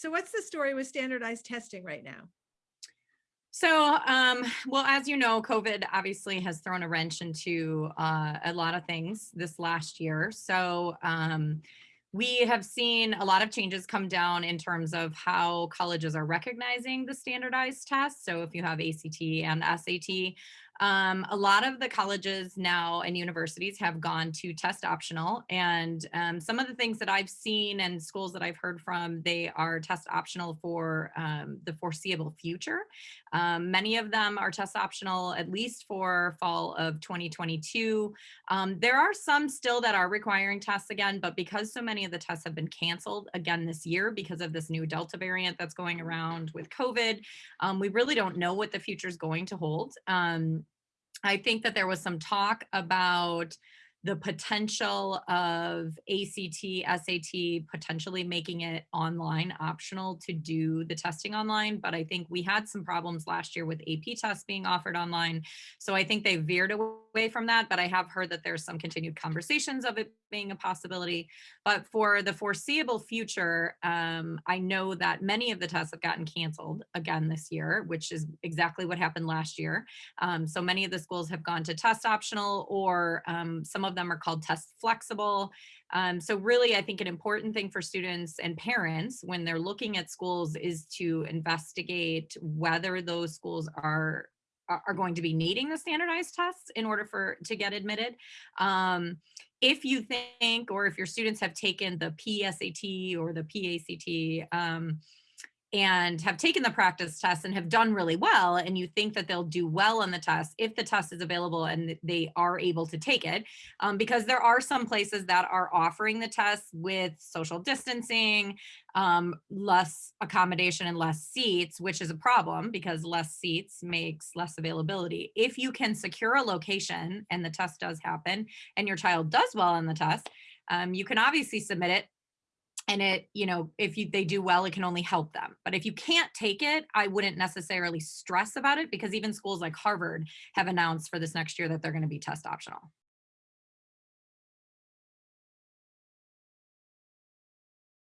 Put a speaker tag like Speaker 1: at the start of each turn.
Speaker 1: So what's the story with standardized testing right now?
Speaker 2: So, um, well, as you know, COVID obviously has thrown a wrench into uh, a lot of things this last year. So, um, we have seen a lot of changes come down in terms of how colleges are recognizing the standardized tests. So if you have ACT and SAT, um, a lot of the colleges now and universities have gone to test optional. And um, some of the things that I've seen and schools that I've heard from, they are test optional for um, the foreseeable future. Um, many of them are test optional, at least for fall of 2022. Um, there are some still that are requiring tests again, but because so many of the tests have been canceled again this year because of this new Delta variant that's going around with COVID, um, we really don't know what the future is going to hold. Um, I think that there was some talk about the potential of ACT, SAT potentially making it online optional to do the testing online. But I think we had some problems last year with AP tests being offered online. So I think they veered away from that. But I have heard that there's some continued conversations of it being a possibility. But for the foreseeable future, um, I know that many of the tests have gotten canceled again this year, which is exactly what happened last year. Um, so many of the schools have gone to test optional or um, some of them are called test flexible. Um, so really, I think an important thing for students and parents when they're looking at schools is to investigate whether those schools are are going to be needing the standardized tests in order for to get admitted. Um, if you think, or if your students have taken the PSAT or the PACT, um, and have taken the practice test and have done really well and you think that they'll do well on the test if the test is available and they are able to take it um, because there are some places that are offering the test with social distancing um, less accommodation and less seats which is a problem because less seats makes less availability. If you can secure a location and the test does happen and your child does well on the test um, you can obviously submit it and it you know if you they do well it can only help them. But if you can't take it i wouldn't necessarily stress about it because even schools like harvard have announced for this next year that they're going to be test optional